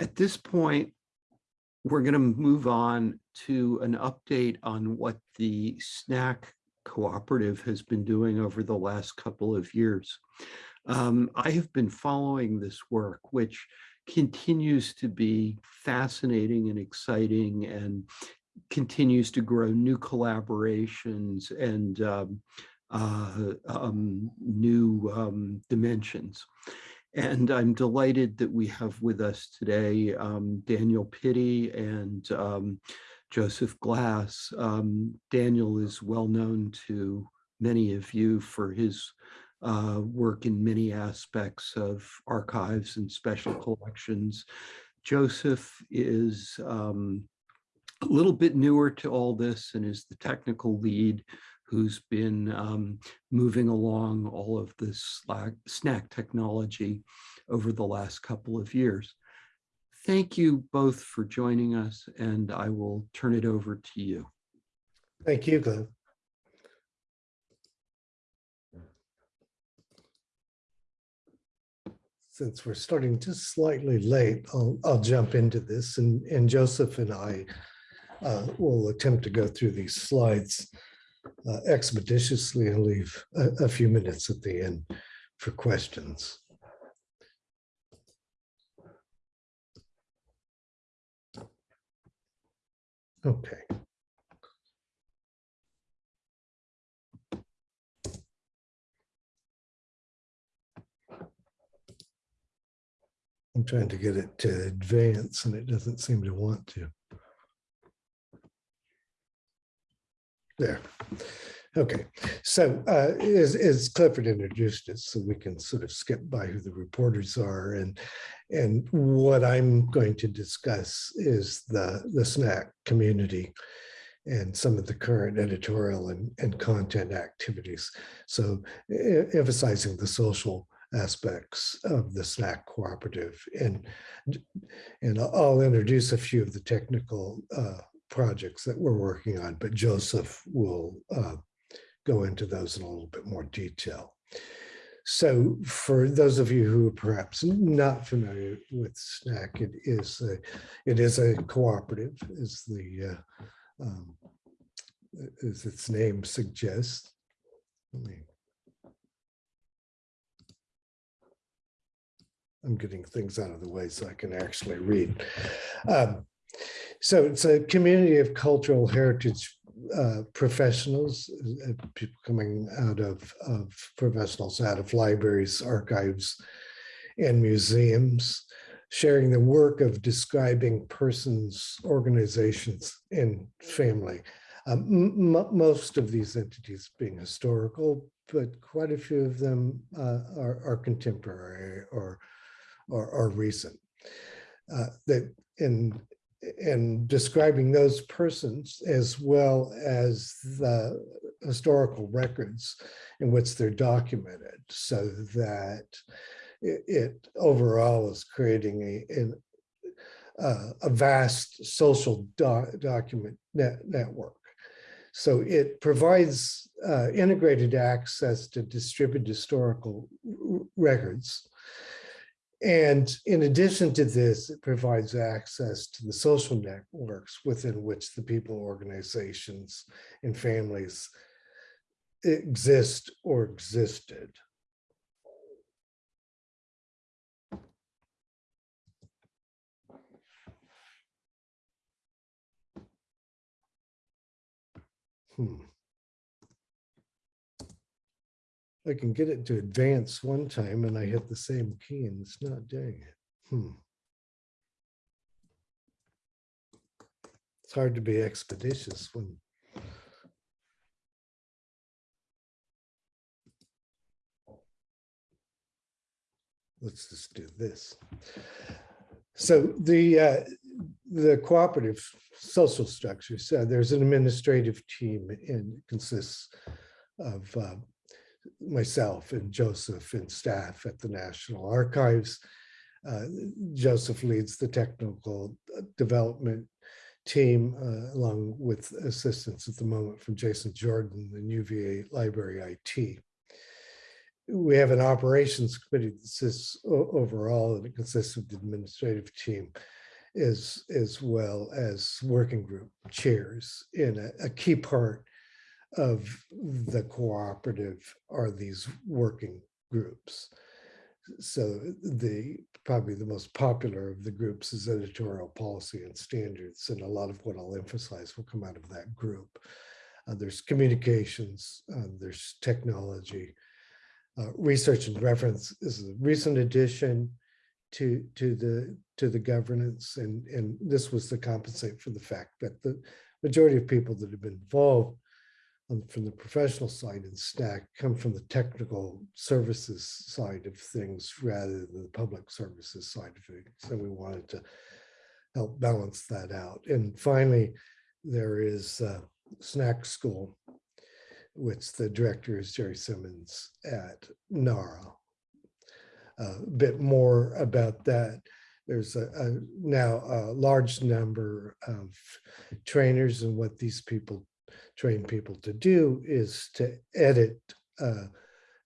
At this point, we're going to move on to an update on what the SNAC cooperative has been doing over the last couple of years. Um, I have been following this work, which continues to be fascinating and exciting and continues to grow new collaborations and um, uh, um, new um, dimensions. And I'm delighted that we have with us today um, Daniel Pitti and um, Joseph Glass. Um, Daniel is well known to many of you for his uh, work in many aspects of archives and special collections. Joseph is um, a little bit newer to all this and is the technical lead who's been um, moving along all of this SNAC technology over the last couple of years. Thank you both for joining us, and I will turn it over to you. Thank you, Glenn. Since we're starting just slightly late, I'll, I'll jump into this and, and Joseph and I uh, will attempt to go through these slides uh, expeditiously and leave a, a few minutes at the end for questions. Okay. I'm trying to get it to advance and it doesn't seem to want to. There. Okay, so uh, as, as Clifford introduced us, so we can sort of skip by who the reporters are and and what I'm going to discuss is the, the SNAC community and some of the current editorial and, and content activities. So emphasizing the social aspects of the SNAC cooperative and and I'll introduce a few of the technical uh, projects that we're working on, but Joseph will uh, go into those in a little bit more detail. So for those of you who are perhaps not familiar with SNAC, it is a, it is a cooperative, as the uh, um, as its name suggests. I'm getting things out of the way so I can actually read. Um, so it's a community of cultural heritage uh, professionals, uh, people coming out of, of professionals out of libraries, archives, and museums, sharing the work of describing persons, organizations, and family. Um, most of these entities being historical, but quite a few of them uh, are, are, contemporary or, or, or recent. Uh, that in and describing those persons as well as the historical records in which they're documented so that it, it overall is creating a, uh, a vast social do document net network. So it provides uh, integrated access to distributed historical records and in addition to this, it provides access to the social networks within which the people, organizations, and families exist or existed. Hmm. I can get it to advance one time and I hit the same key and it's not doing it. Hmm. It's hard to be expeditious when let's just do this. So the uh, the cooperative social structure. So there's an administrative team and consists of uh, myself and Joseph and staff at the National Archives. Uh, Joseph leads the technical uh, development team uh, along with assistance at the moment from Jason Jordan, the UVA Library IT. we have an operations committee that sits overall and it consists of the administrative team as, as well as working group chairs. And a, a key part of the cooperative are these working groups. So the, probably the most popular of the groups is editorial policy and standards. And a lot of what I'll emphasize will come out of that group. Uh, there's communications, uh, there's technology. Uh, research and reference is a recent addition to, to the, to the governance. And, and this was to compensate for the fact that the majority of people that have been involved um, from the professional side in SNAC come from the technical services side of things rather than the public services side of things. So we wanted to help balance that out. And finally, there is uh, School, which the director is Jerry Simmons at NARA. A bit more about that. There's a, a now a large number of trainers and what these people train people to do is to edit uh,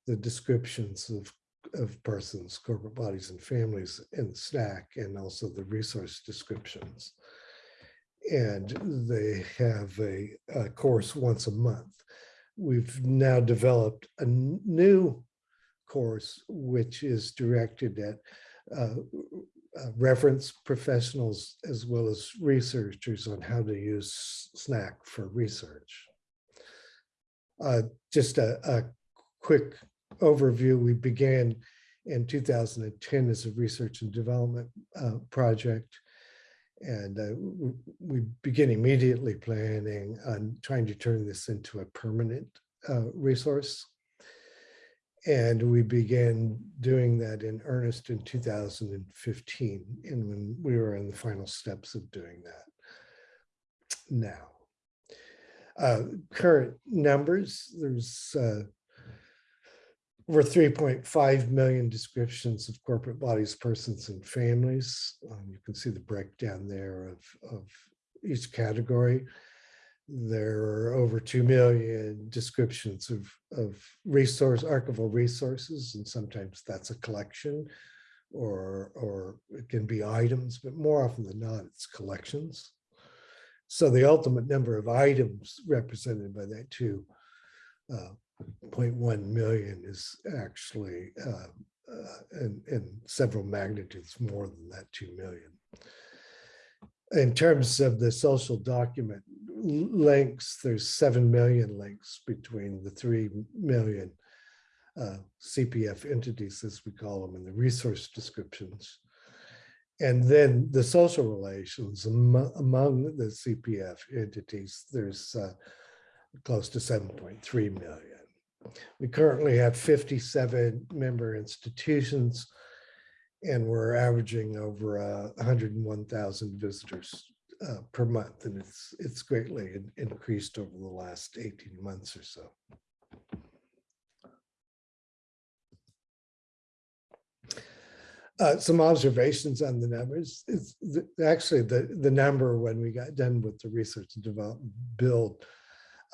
the descriptions of, of persons, corporate bodies and families in SNAC and also the resource descriptions. And they have a, a course once a month. We've now developed a new course, which is directed at uh, uh, reference professionals as well as researchers on how to use SNAC for research. Uh, just a, a quick overview. We began in 2010 as a research and development uh, project. And uh, we begin immediately planning on trying to turn this into a permanent uh, resource. And we began doing that in earnest in 2015, and when we were in the final steps of doing that. Now, uh, current numbers, there's uh, over 3.5 million descriptions of corporate bodies, persons, and families. Um, You can see the breakdown there of, of each category. There are over 2 million descriptions of, of resource, archival resources, and sometimes that's a collection or, or it can be items, but more often than not, it's collections. So the ultimate number of items represented by that two uh, 0.1 million is actually uh, uh, in, in several magnitudes more than that 2 million. In terms of the social document links, there's 7 million links between the 3 million uh, CPF entities, as we call them, and the resource descriptions. And then the social relations amo- among the CPF entities, there's uh, close to 7.3 million. We currently have 57 member institutions and we're averaging over uh, 101,000 visitors uh, per month. And it's, it's greatly in- increased over the last 18 months or so. Uh, some observations on the numbers. It's the- actually the, the number when we got done with the research and development build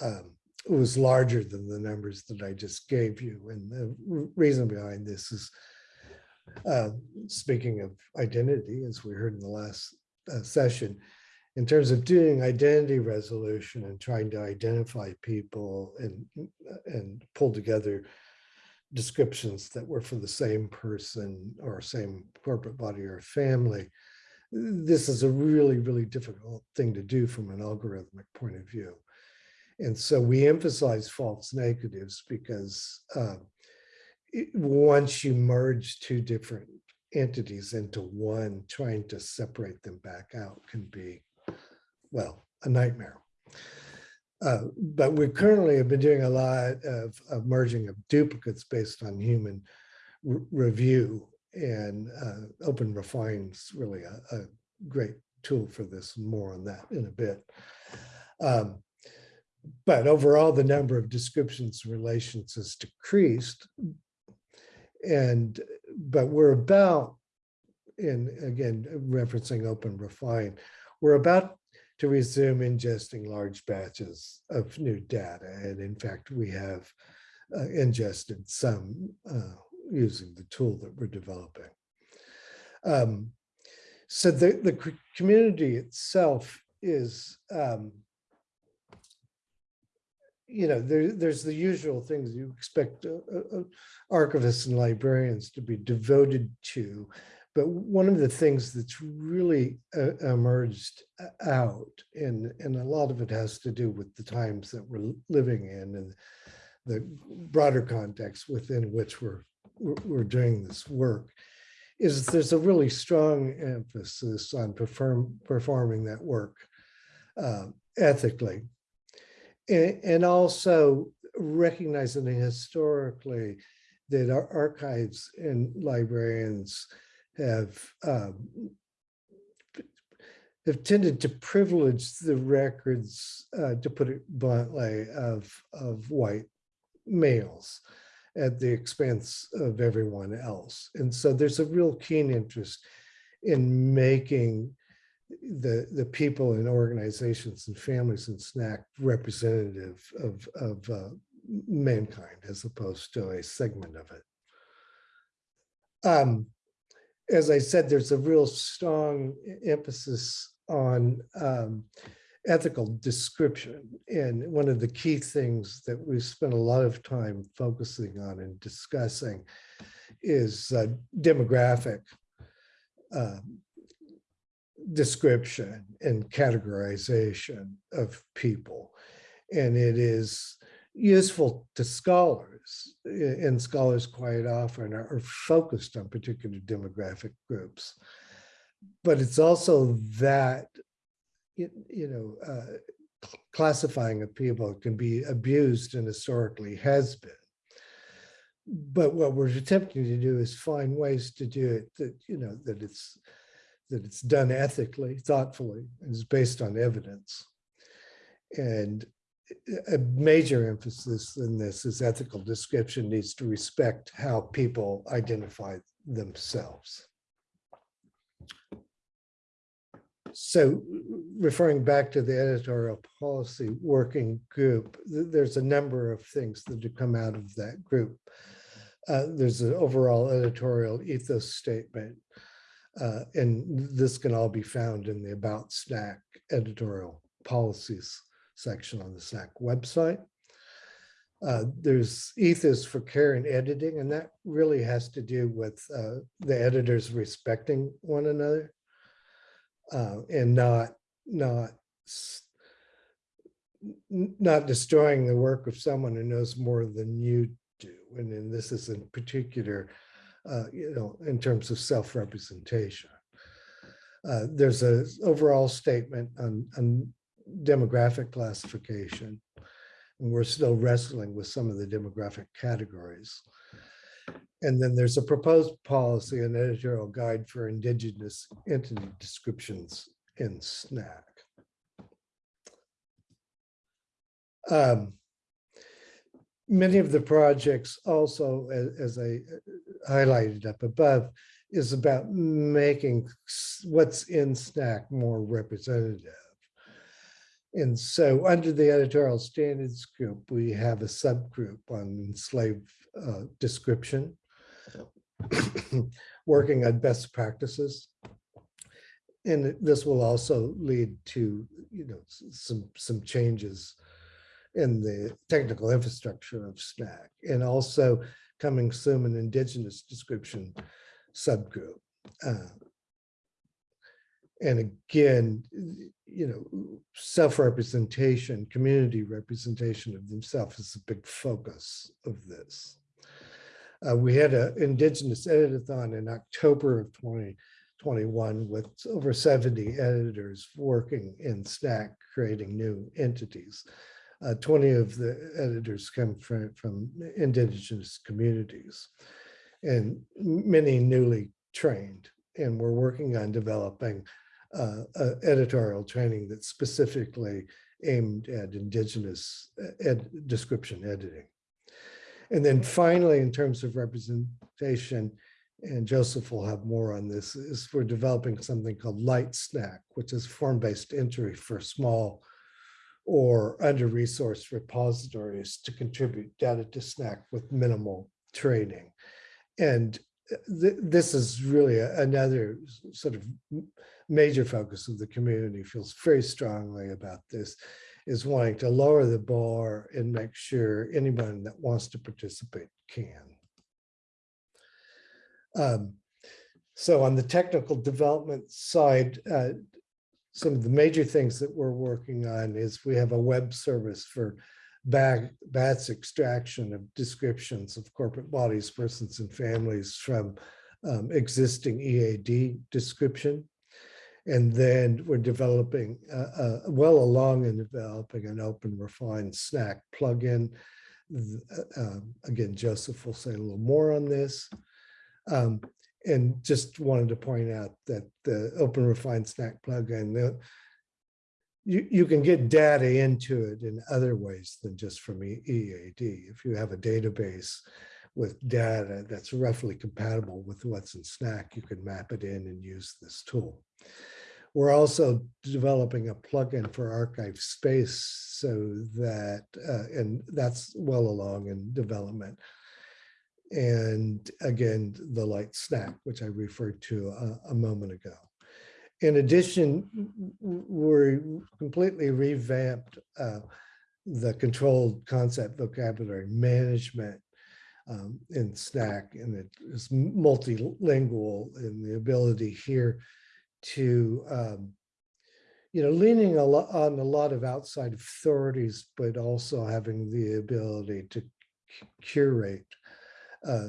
um, was larger than the numbers that I just gave you. And the reason behind this is, uh, speaking of identity, as we heard in the last uh, session, in terms of doing identity resolution and trying to identify people and, and pull together descriptions that were for the same person or same corporate body or family, this is a really, really difficult thing to do from an algorithmic point of view. And so we emphasize false negatives because uh, once you merge two different entities into one, trying to separate them back out can be, well, a nightmare. Uh, But we currently have been doing a lot of, of merging of duplicates based on human re- review. And uh, OpenRefine's really a, a great tool for this, more on that in a bit. Um, but overall, the number of descriptions and relations has decreased. And, but we're about, and again, referencing OpenRefine, we're about to resume ingesting large batches of new data. And in fact, we have uh, ingested, some uh, using the tool that we're developing. Um, so the, the community itself is, um, you know, there, there's the usual things you expect uh, uh, uh, archivists and librarians to be devoted to. But one of the things that's really uh, emerged uh, out, and, and a lot of it has to do with the times that we're living in and the broader context within which we're, we're, doing this work, is there's a really strong emphasis on perform, performing that work uh, ethically. And, and also recognizing historically that our archives and librarians have um, have tended to privilege the records, uh, to put it bluntly, of of white males at the expense of everyone else. And so there's a real keen interest in making the the people and organizations and families and SNAC representative of of uh, mankind as opposed to a segment of it. Um, as I said, there's a real strong emphasis on um, ethical description. And one of the key things that we've spent a lot of time focusing on and discussing is uh, demographic um, description and categorization of people. And it is useful to scholars, and scholars quite often are are focused on particular demographic groups. But it's also that, you you know, uh, classifying of people can be abused and historically has been. But what we're attempting to do is find ways to do it that, you know, that it's, that it's done ethically, thoughtfully, and is based on evidence. And a major emphasis in this is ethical description needs to respect how people identify themselves. So referring back to the editorial policy working group, there's a number of things that have come out of that group. Uh, There's an overall editorial ethos statement. uh, And this can all be found in the About SNAC editorial policies section on the SNAC website. Uh, There's ethos for care and editing, and that really has to do with uh, the editors respecting one another uh, and not, not, not destroying the work of someone who knows more than you do. And then this is in particular, uh, you know, in terms of self-representation. Uh, There's a overall statement on, on demographic classification. And we're still wrestling with some of the demographic categories. And then there's a proposed policy and editorial guide for indigenous entity descriptions in SNAC. Um, Many of the projects also, a- as I highlighted up above, is about making what's in SNAC more representative. And so under the editorial standards group, we have a subgroup on enslaved uh, description, working on best practices. And this will also lead to, you know, some, some changes in the technical infrastructure of SNAC and also coming soon an indigenous description subgroup. Uh, And again, you know, self-representation, community representation of themselves is a big focus of this. Uh, we had an Indigenous editathon in October of 2021 with over 70 editors working in SNAC, creating new entities. Uh, 20 of the editors come from, from indigenous communities and many newly trained. And we're working on developing uh, uh, editorial training that's specifically aimed at indigenous uh, ed, description editing. And then finally, in terms of representation, and Joseph will have more on this, is we're developing something called Light SNAC, which is form-based entry for small or under-resourced repositories to contribute data to SNAC with minimal training. And uh, th- this is really a- another sort of major focus of the community feels very strongly about this is wanting to lower the bar and make sure anyone that wants to participate can. Um, So on the technical development side, uh, some of the major things that we're working on is we have a web service for bag, BATS extraction of descriptions of corporate bodies, persons and families from um, existing EAD description. And then we're developing, uh, uh, well along in developing an open refined SNAC plugin. Uh, um, Again, Joseph will say a little more on this. Um, and just wanted to point out that the open refined SNAC plugin, the, you, you can get data into it in other ways than just from EAD. If you have a database with data that's roughly compatible with what's in SNAC, you can map it in and use this tool. We're also developing a plugin for ArchivesSpace so that, uh, and that's well along in development. And again, the light SNAC, which I referred to a, a moment ago. In addition, we're completely revamped uh, the controlled concept vocabulary management um, in SNAC, and it is multilingual in the ability here to, um, you know, leaning a lot on a lot of outside authorities, but also having the ability to curate uh,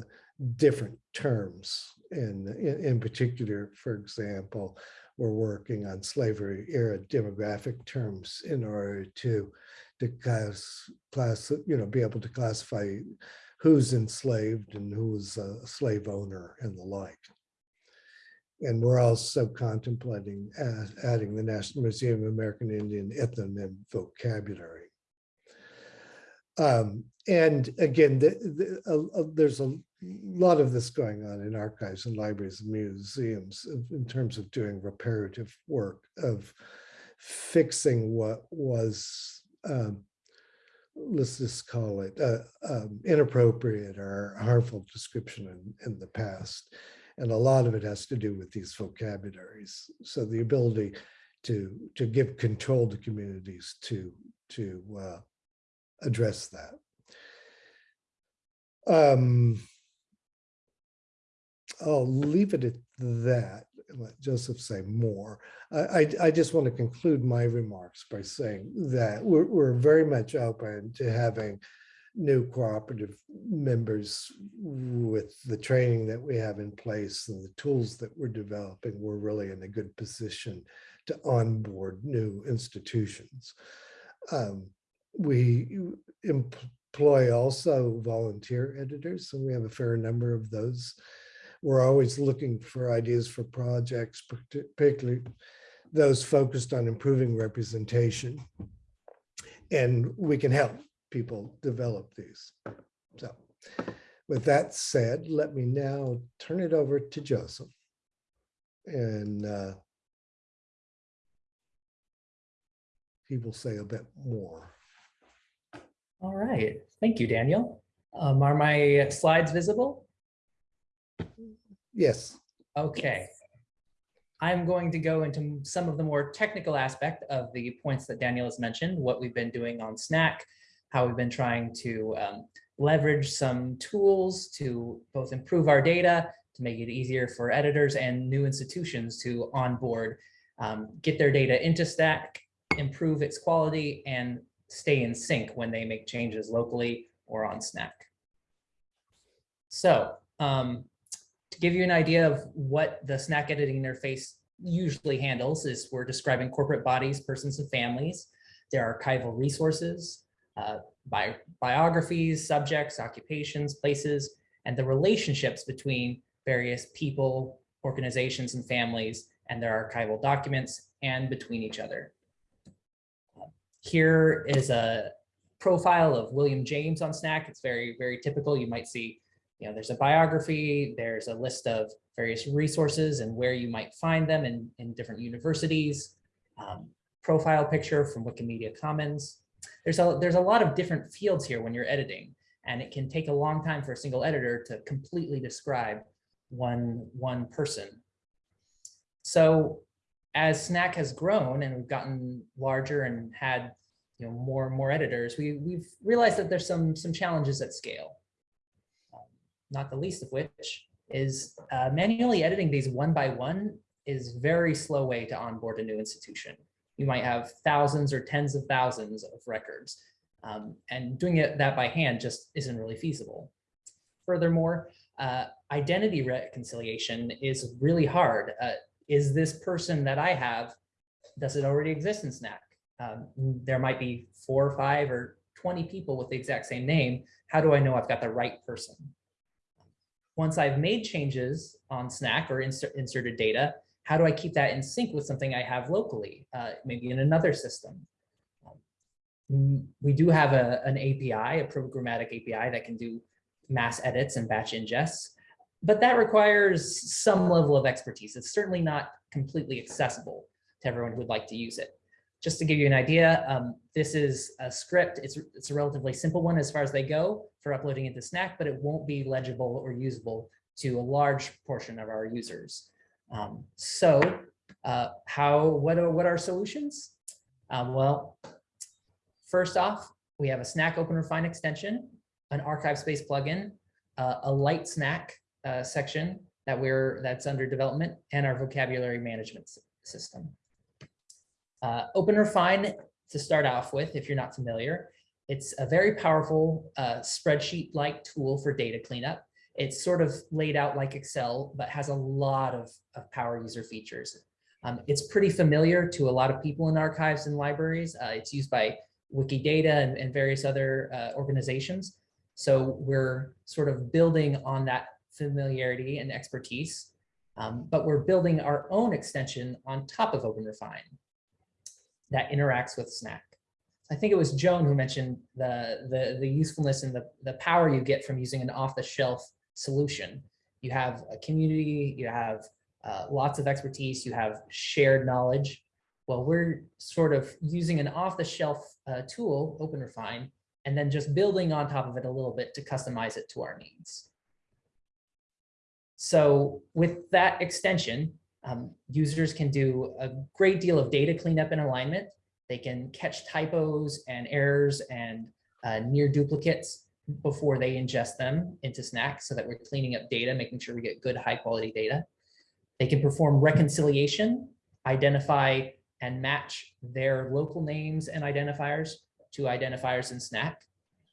different terms. And in, in particular, for example, we're working on slavery era demographic terms in order to, to class, class, you know, be able to classify who's enslaved and who's a slave owner and the like. And we're also contemplating adding the National Museum of American Indian ethnonym vocabulary. Um, and again, the, the, uh, there's a lot of this going on in archives and libraries and museums in terms of doing reparative work of fixing what was, um, let's just call it uh, um, inappropriate or harmful description in, in the past. And a lot of it has to do with these vocabularies. So the ability to, to give control to communities to, to uh, address that. Um, I'll leave it at that, let Joseph say more. I, I, I just want to conclude my remarks by saying that we're, we're very much open to having new cooperative members with the training that we have in place and the tools that we're developing. We're really in a good position to onboard new institutions. Um, we employ also volunteer editors, and we have a fair number of those. We're always looking for ideas for projects, particularly those focused on improving representation. And we can help people develop these. So with that said, let me now turn it over to Joseph. And uh, he will say a bit more. All right, thank you, Daniel. Um, are my slides visible? Yes. Okay. I'm going to go into some of the more technical aspect of the points that Daniel has mentioned, what we've been doing on SNAC, how we've been trying to um, leverage some tools to both improve our data, to make it easier for editors and new institutions to onboard, um, get their data into SNAC, improve its quality, and stay in sync when they make changes locally or on SNAC. So um, to give you an idea of what the SNAC editing interface usually handles is we're describing corporate bodies, persons and families, their archival resources, uh, bi biographies, subjects, occupations, places, and the relationships between various people, organizations, and families and their archival documents and between each other. Here is a profile of William James on SNAC. It's very, very typical. You might see you know, there's a biography, there's a list of various resources and where you might find them in, in different universities. Um, profile picture from Wikimedia Commons. There's a, there's a lot of different fields here when you're editing, and it can take a long time for a single editor to completely describe one, one person. So as SNAC has grown and we've gotten larger and had you know more and more editors, we, we've realized that there's some some challenges at scale. Um, not the least of which is uh, manually editing these one by one is very slow way to onboard a new institution. You might have thousands or tens of thousands of records, um, and doing it that by hand just isn't really feasible. Furthermore, uh, identity reconciliation is really hard. Uh, is this person that I have, does it already exist in SNAC? Um, there might be four or five or 20 people with the exact same name. How do I know I've got the right person? Once I've made changes on SNAC or insert, inserted data, how do I keep that in sync with something I have locally, uh, maybe in another system? Um, we do have a, an API, a programmatic API that can do mass edits and batch ingests, but that requires some level of expertise. It's certainly not completely accessible to everyone who would like to use it. Just to give you an idea, um, this is a script. It's, it's a relatively simple one as far as they go for uploading into SNAC, but it won't be legible or usable to a large portion of our users. Um, so uh, how, what are, what are solutions? Um, well, first off, we have a SNAC Open Refine extension, an ArchivesSpace plugin, uh, a light SNAC uh, section that we're that's under development, and our vocabulary management system. Uh, OpenRefine, to start off with, if you're not familiar, it's a very powerful uh, spreadsheet-like tool for data cleanup. It's sort of laid out like Excel, but has a lot of, of power user features. Um, it's pretty familiar to a lot of people in archives and libraries. Uh, it's used by Wikidata and, and various other uh, organizations. So we're sort of building on that familiarity and expertise, um, but we're building our own extension on top of OpenRefine that interacts with SNAC. I think it was Joan who mentioned the, the, the usefulness and the, the power you get from using an off-the-shelf solution. You have a community, you have uh, lots of expertise, you have shared knowledge. Well, we're sort of using an off-the-shelf uh, tool, OpenRefine, and then just building on top of it a little bit to customize it to our needs. So with that extension, um, users can do a great deal of data cleanup and alignment. They can catch typos and errors and uh, near duplicates before they ingest them into SNAC so that we're cleaning up data, making sure we get good high quality data. They can perform reconciliation, identify and match their local names and identifiers to identifiers in SNAC.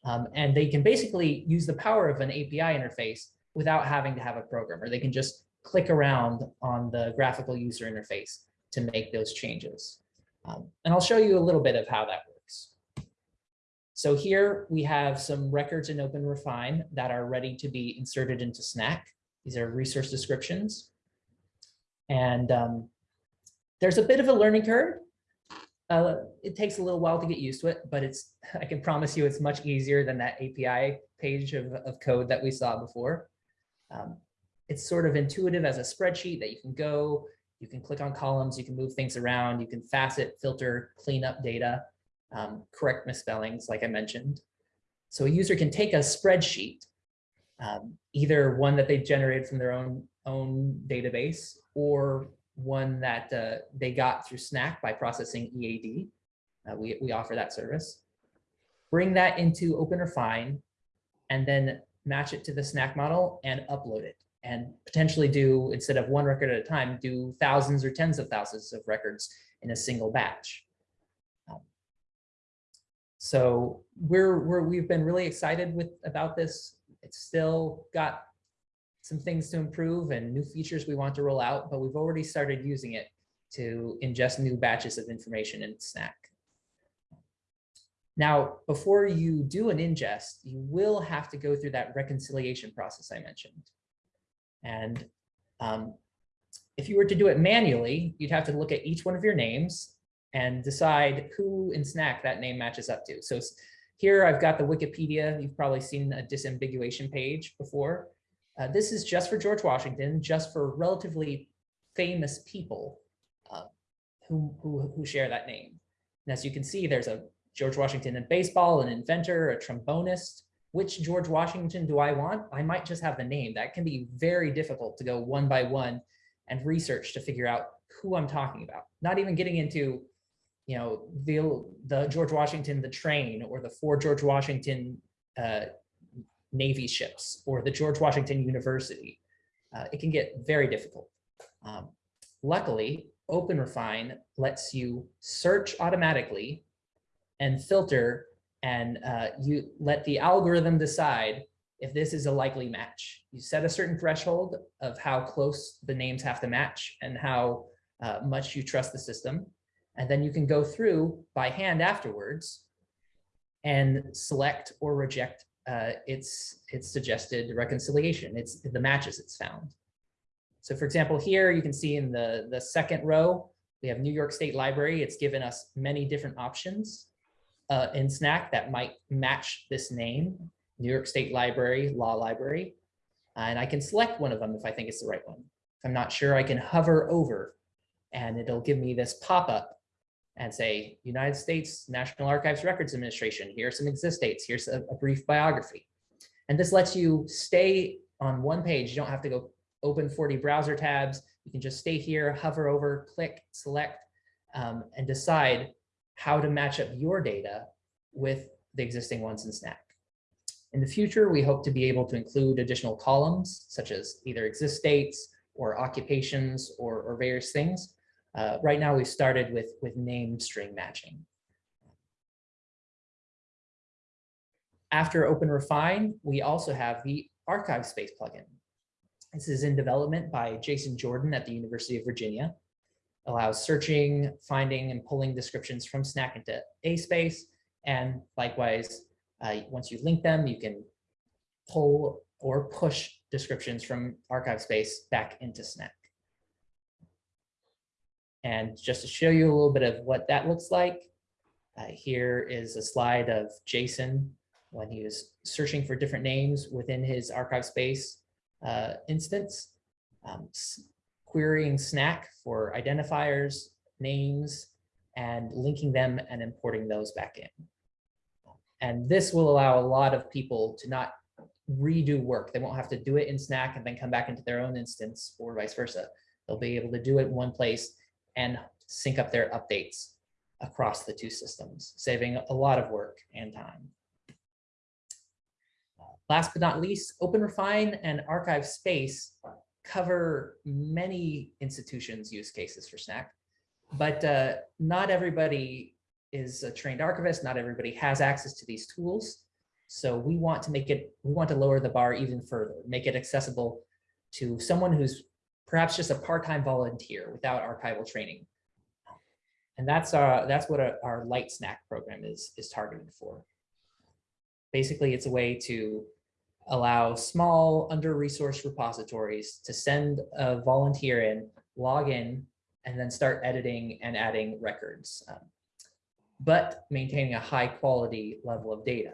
Um, and they can basically use the power of an API interface without having to have a programmer. They can just click around on the graphical user interface to make those changes. Um, and I'll show you a little bit of how that works. So here we have some records in OpenRefine that are ready to be inserted into SNAC. These are resource descriptions. And um, there's a bit of a learning curve. Uh, it takes a little while to get used to it, but it's I can promise you it's much easier than that API page of, of code that we saw before. Um, it's sort of intuitive as a spreadsheet that you can go, you can click on columns, you can move things around, you can facet, filter, clean up data um, correct misspellings, like I mentioned. So a user can take a spreadsheet, um, either one that they generated from their own, own database or one that uh, they got through SNAC by processing EAD. Uh, we, we offer that service. Bring that into OpenRefine and then match it to the SNAC model and upload it and potentially do, instead of one record at a time, do thousands or tens of thousands of records in a single batch. So we're, we're, we've been really excited with about this. It's still got some things to improve and new features we want to roll out, but we've already started using it to ingest new batches of information in SNAC. Now, before you do an ingest, you will have to go through that reconciliation process I mentioned. And um, if you were to do it manually, you'd have to look at each one of your names and decide who in SNAC that name matches up to. So here I've got the Wikipedia. You've probably seen a disambiguation page before. Uh, this is just for George Washington, just for relatively famous people uh, who, who, who share that name. And as you can see, there's a George Washington in baseball, an inventor, a trombonist. Which George Washington do I want? I might just have the name. That can be very difficult to go one by one and research to figure out who I'm talking about. Not even getting into, you know, the, the George Washington, the train, or the four George Washington uh, Navy ships, or the George Washington University. Uh, it can get very difficult. Um, luckily, OpenRefine lets you search automatically and filter and uh, you let the algorithm decide if this is a likely match. You set a certain threshold of how close the names have to match and how uh, much you trust the system. And then you can go through by hand afterwards and select or reject uh, its, its suggested reconciliation. It's the matches it's found. So for example, here you can see in the, the second row, we have New York State Library. It's given us many different options uh, in SNAC that might match this name, New York State Library, Law Library. And I can select one of them if I think it's the right one. If I'm not sure, I can hover over and it'll give me this pop-up and say, United States National Archives Records Administration, here are some exist dates, here's a, a brief biography. And this lets you stay on one page. You don't have to go open 40 browser tabs. You can just stay here, hover over, click, select, um, and decide how to match up your data with the existing ones in SNAC. In the future, we hope to be able to include additional columns, such as either exist dates or occupations or, or various things. Uh, right now, we've started with, with name string matching. After OpenRefine, we also have the ArchivesSpace plugin. This is in development by Jason Jordan at the University of Virginia. Allows searching, finding, and pulling descriptions from SNAC into ASpace. And likewise, uh, once you link them, you can pull or push descriptions from ArchivesSpace back into SNAC. And just to show you a little bit of what that looks like, uh, here is a slide of Jason when he was searching for different names within his ArchivesSpace uh, instance, um, querying SNAC for identifiers, names, and linking them and importing those back in. And this will allow a lot of people to not redo work. They won't have to do it in SNAC and then come back into their own instance or vice versa. They'll be able to do it in one place and sync up their updates across the two systems, saving a lot of work and time. Last but not least, OpenRefine and ArchivesSpace cover many institutions use cases for SNAC, but uh, not everybody is a trained archivist. Not everybody has access to these tools. So we want to make it, we want to lower the bar even further, make it accessible to someone who's perhaps just a part-time volunteer without archival training. And that's our, that's what our, our light SNAC program is, is targeted for. Basically, it's a way to allow small under-resourced repositories to send a volunteer in, log in, and then start editing and adding records, um, but maintaining a high quality level of data.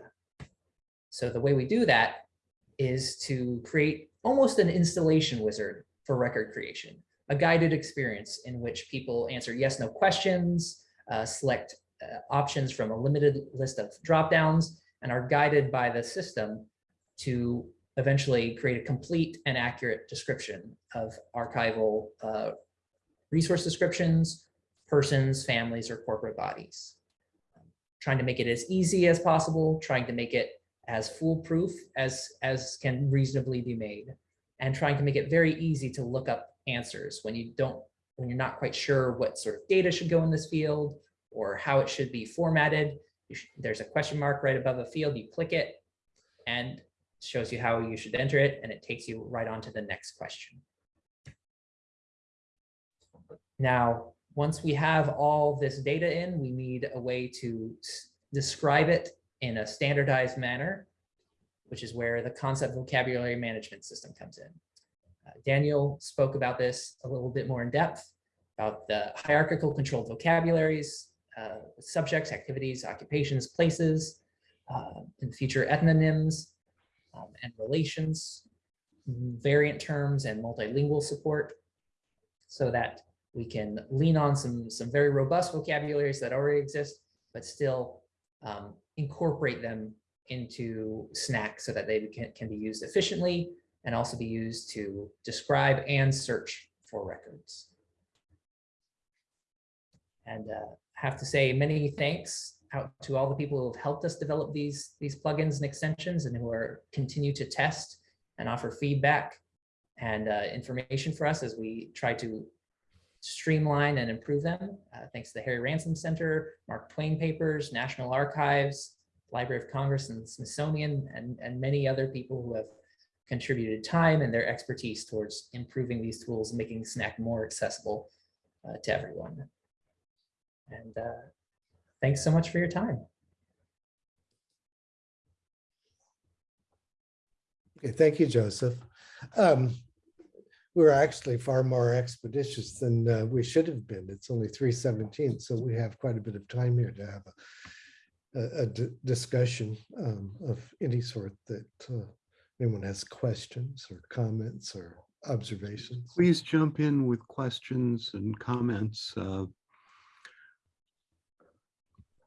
So the way we do that is to create almost an installation wizard for record creation, a guided experience in which people answer yes, no questions, uh, select uh, options from a limited list of dropdowns, and are guided by the system to eventually create a complete and accurate description of archival uh, resource descriptions, persons, families, or corporate bodies. Trying to make it as easy as possible, trying to make it as foolproof as, as can reasonably be made, and trying to make it very easy to look up answers when you don't, when you're not quite sure what sort of data should go in this field or how it should be formatted. There's a question mark right above a field, you click it, and shows you how you should enter it, and it takes you right on to the next question. Now, once we have all this data in, we need a way to describe it in a standardized manner, which is where the concept vocabulary management system comes in. Uh, Daniel spoke about this a little bit more in depth about the hierarchical controlled vocabularies, uh, subjects, activities, occupations, places, uh, the future ethnonyms, um, and relations, variant terms and multilingual support so that we can lean on some, some very robust vocabularies that already exist, but still um, incorporate them into SNAC so that they can, can be used efficiently and also be used to describe and search for records. And uh, have to say many thanks out to all the people who have helped us develop these, these plugins and extensions and who are continue to test and offer feedback and uh, information for us as we try to streamline and improve them. Uh, thanks to the Harry Ransom Center, Mark Twain Papers, National Archives, Library of Congress and Smithsonian, and, and many other people who have contributed time and their expertise towards improving these tools, and making SNAC more accessible uh, to everyone. And uh, thanks so much for your time. Okay, thank you, Joseph. Um, We're actually far more expeditious than uh, we should have been. It's only three seventeen, so we have quite a bit of time here to have a, a- a discussion um, of any sort that uh, anyone has questions or comments or observations. Please jump in with questions and comments. uh,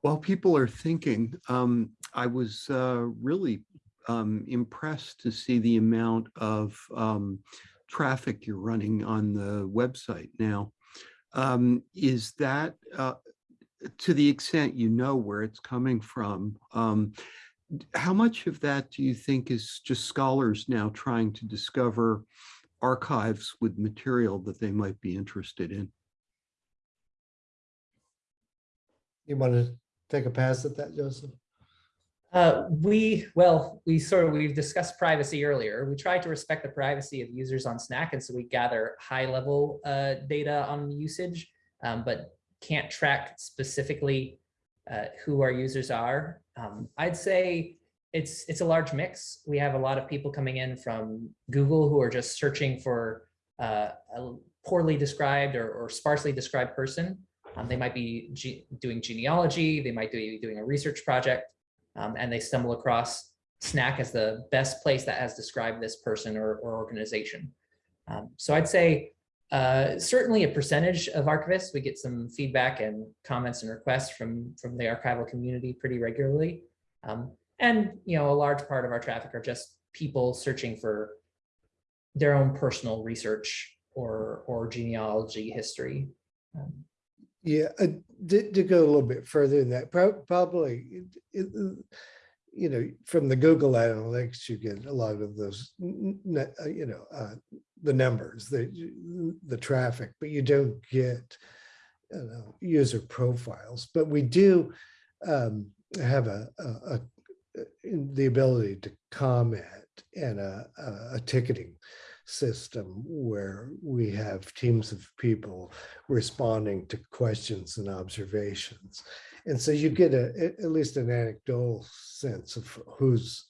While people are thinking, um, I was uh, really um, impressed to see the amount of um, traffic you're running on the website now. Um, Is that, uh, to the extent you know where it's coming from, um, how much of that do you think is just scholars now trying to discover archives with material that they might be interested in. You want to take a pass at that, Joseph? Uh, we, well, we sort of, we've discussed privacy earlier. We try to respect the privacy of users on SNAC, and so we gather high level uh, data on usage, um, but can't track specifically uh, who our users are. Um, I'd say it's it's a large mix. We have a lot of people coming in from Google who are just searching for uh, a poorly described or, or sparsely described person. Um, they might be ge- doing genealogy. They might be doing a research project um, and they stumble across SNAC as the best place that has described this person or, or organization. Um, so I'd say uh, certainly a percentage of archivists, we get some feedback and comments and requests from, from the archival community pretty regularly. Um, and, you know, a large part of our traffic are just people searching for their own personal research or, or genealogy history. Um, Yeah, uh, to, to go a little bit further than that, probably, it- it, you know, from the Google Analytics, you get a lot of those, uh, you know, uh, the numbers, the, the traffic, but you don't get you know, user profiles. But we do um, have a, a, a- the ability to comment and a- a ticketing system where we have teams of people responding to questions and observations. And so you get a, at- least an anecdotal sense of who's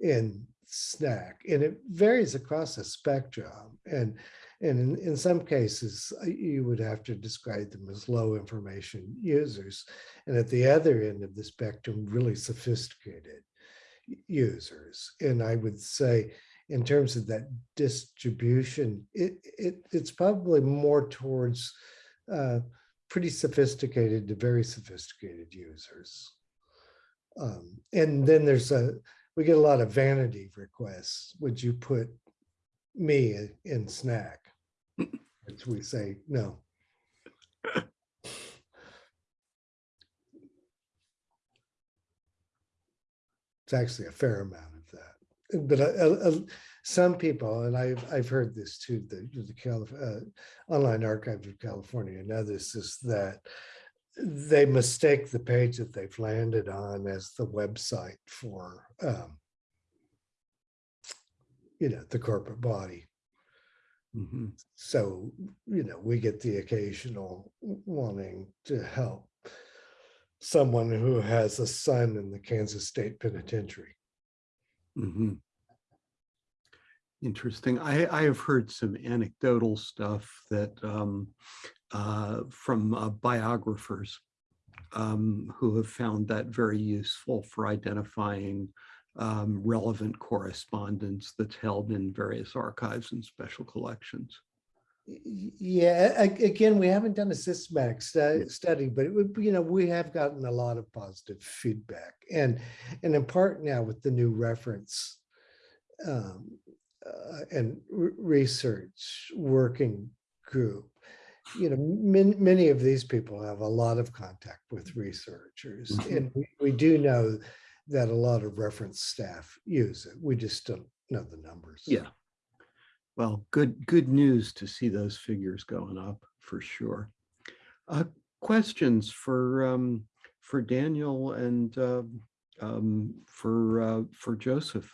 in SNAC and it varies across a spectrum. And, and in, in some cases, uh, you would have to describe them as low information users. And at the other end of the spectrum, really sophisticated users. And I would say in terms of that distribution, it, it it's probably more towards uh, pretty sophisticated to very sophisticated users. Um, and then there's a we get a lot of vanity requests. Would you put me in- SNAC? Which we say no. It's actually a fair amount of that but uh, uh, uh, some people, and I've I've heard this too, the the Calif- uh, online archive of California and others, is that they mistake the page that they've landed on as the website for um, you know the corporate body. Mhm. So you know we get the occasional wanting to help someone who has a son in the Kansas State Penitentiary. Mhm. Interesting. I, I have heard some anecdotal stuff that um, uh, from uh, biographers um, who have found that very useful for identifying um, relevant correspondence that's held in various archives and special collections. Yeah, again, we haven't done a systematic stu- study, but it would, be, you know, we have gotten a lot of positive feedback. And, and in part now with the new reference um, uh, and research working group, you know, many, many of these people have a lot of contact with researchers. Mhm. And we- we do know that a lot of reference staff use it. We just don't know the numbers. Yeah. Well, good, good news to see those figures going up for sure. Uh, questions for, um, for Daniel and, uh, um, for, uh, for Joseph?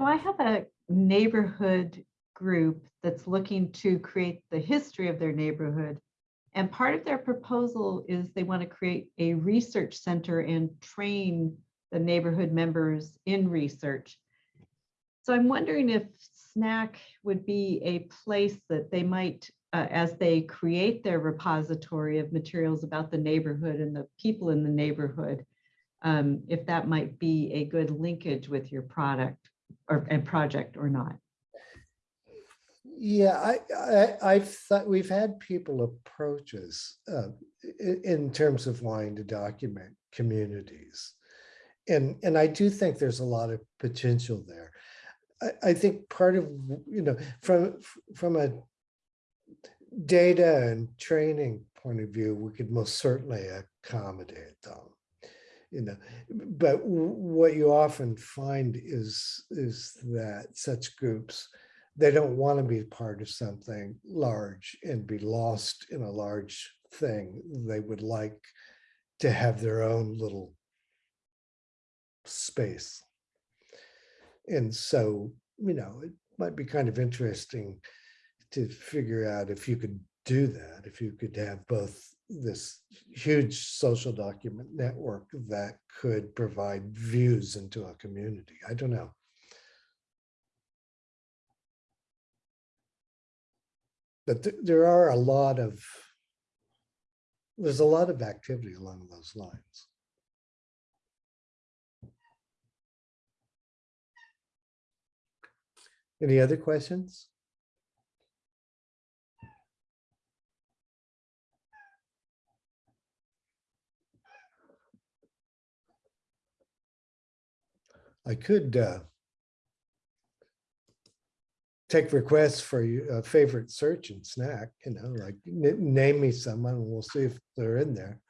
So I have a neighborhood group that's looking to create the history of their neighborhood. And part of their proposal is they want to create a research center and train the neighborhood members in research. So I'm wondering if SNAC would be a place that they might, uh, as they create their repository of materials about the neighborhood and the people in the neighborhood, um, if that might be a good linkage with your product or, and project or not. Yeah, I, I, I've thought, we've had people approach us uh, in terms of wanting to document communities. And, and I do think there's a lot of potential there. I, I think part of, you know, from, from a data and training point of view, we could most certainly accommodate them. You know, but what you often find is, is that such groups they don't want to be part of something large and be lost in a large thing. They would like to have their own little space. And so, you know, it might be kind of interesting to figure out if you could do that, if you could have both this huge social document network that could provide views into a community. I don't know. But th- there are a lot of, there's a lot of activity along those lines. Any other questions? I could uh, take requests for your favorite search and SNAC, you know, like name me someone and we'll see if they're in there.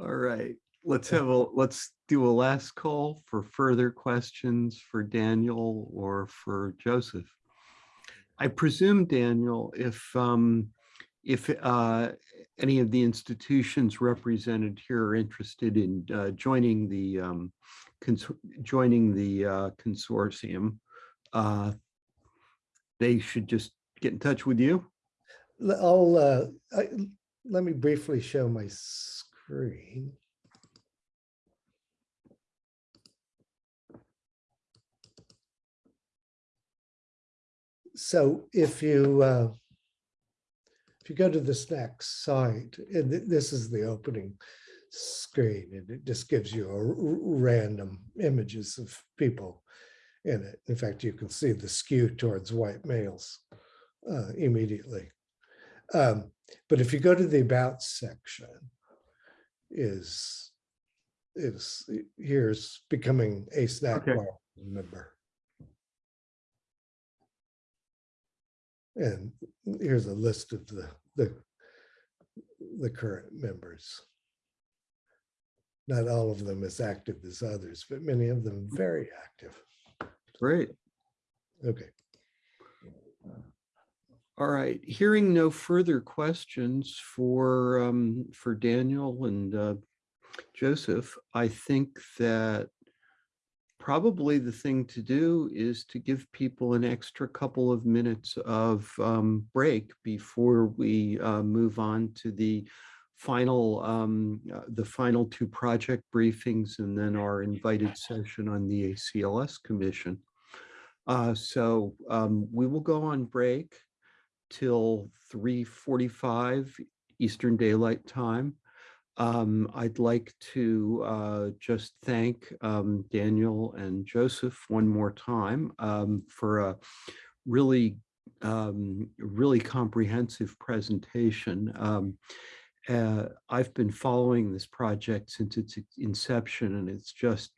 All right, let's have a, let's do a last call for further questions for Daniel or for Joseph. I presume, Daniel, if, um, if, uh, any of the institutions represented here are interested in, uh, joining the, um, joining the, uh, consortium, uh, they should just get in touch with you? I'll, uh, I- let me briefly show my screen. So if you, uh, you go to this next site, and th- this is the opening screen, and it just gives you a random images of people in it. In fact, you can see the skew towards white males uh, immediately. Um, But if you go to the about section, is, is, here's becoming a SNAC Okay. member. And here's a list of the, the, the current members. Not all of them as active as others, but many of them very active. Great. Okay. All right, hearing no further questions for, um, for Daniel and, uh, Joseph, I think that probably the thing to do is to give people an extra couple of minutes of, um, break before we, uh, move on to the final, um, uh, the final two project briefings and then our invited session on the ACLS Commission. Uh, so, um, we will go on break till three forty-five Eastern Daylight Time. Um, I'd like to uh, just thank um, Daniel and Joseph one more time um, for a really, um, really comprehensive presentation. Um, uh, I've been following this project since its inception, and it's just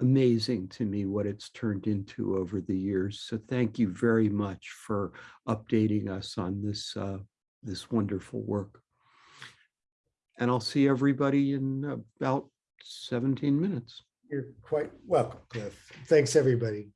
amazing to me what it's turned into over the years. So thank you very much for updating us on this, uh, this wonderful work. And I'll see everybody in about 17 minutes. You're quite welcome, Cliff. Thanks, everybody.